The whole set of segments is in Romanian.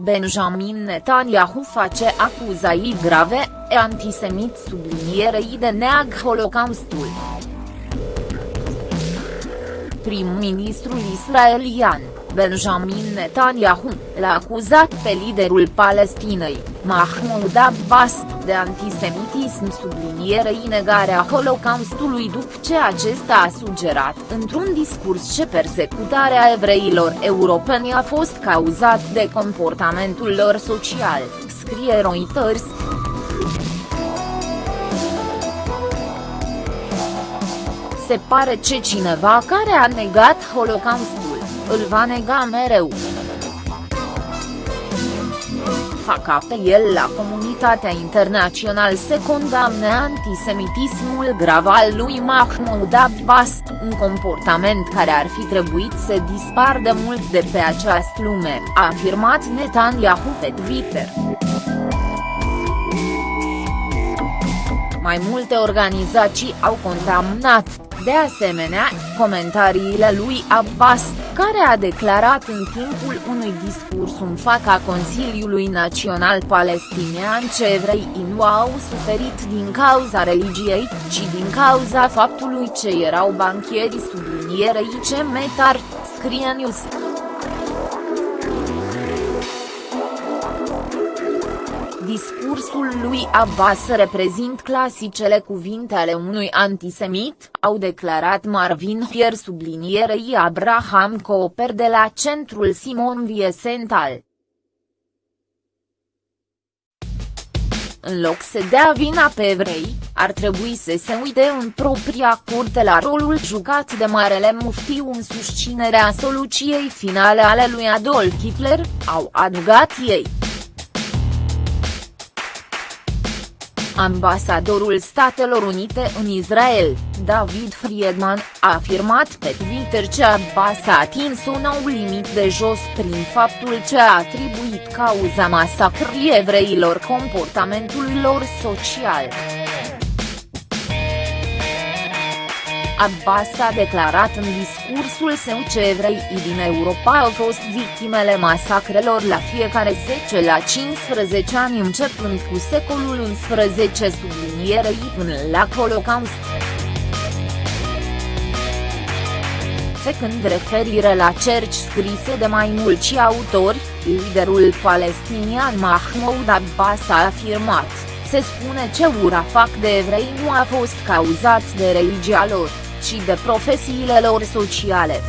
Benjamin Netanyahu face acuzații grave, e antisemit sublinierei de neag Holocaustul. Prim-ministrul israelian, Benjamin Netanyahu, l-a acuzat pe liderul Palestinei, Mahmoud Abbas, de antisemitism sublinierei negarea Holocaustului după ce acesta a sugerat într-un discurs ce persecutarea evreilor europeni a fost cauzat de comportamentul lor social, scrie Reuters. Se pare ce cineva care a negat Holocaustul, îl va nega mereu fac apel la comunitatea internațională să condamne antisemitismul grav al lui Mahmoud Abbas, un comportament care ar fi trebuit să dispar de mult de pe această lume, a afirmat Netanyahu pe Twitter. Mai multe organizații au condamnat, de asemenea, comentariile lui Abbas, care a declarat în timpul unui discurs în fața Consiliului Național Palestinian ce evreii nu au suferit din cauza religiei, ci din cauza faptului ce erau banchieri sublinierei ce metar, scrie News. Discursul lui Abbas reprezint clasicele cuvinte ale unui antisemit, au declarat Marvin Fier sublinierei Abraham Cooper de la Centrul Simon Wiesenthal. În loc să dea vina pe evrei, ar trebui să se uite în propria curte la rolul jucat de Marele Muftiu în susținerea soluției finale ale lui Adolf Hitler, au adăugat ei. Ambasadorul Statelor Unite în Israel, David Friedman, a afirmat pe Twitter că Abbas a atins un nou limit de jos prin faptul ce a atribuit cauza masacrării evreilor comportamentul lor social. Abbas a declarat în discursul său ce evreii din Europa au fost victimele masacrelor la fiecare 10 la 15 ani începând cu secolul XI sublinierei până la Holocaust. Făcând referire la cerci scrise de mai mulți autori, liderul palestinian Mahmoud Abbas a afirmat, se spune ce ura fac de evrei nu a fost cauzat de religia lor ci de profesiile lor sociale.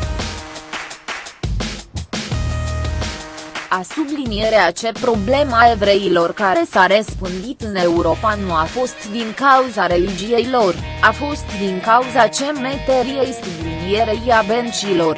A sublinierea ce problema evreilor care s-a răspândit în Europa nu a fost din cauza religiei lor, a fost din cauza cemeteriei sublinierei a bencilor.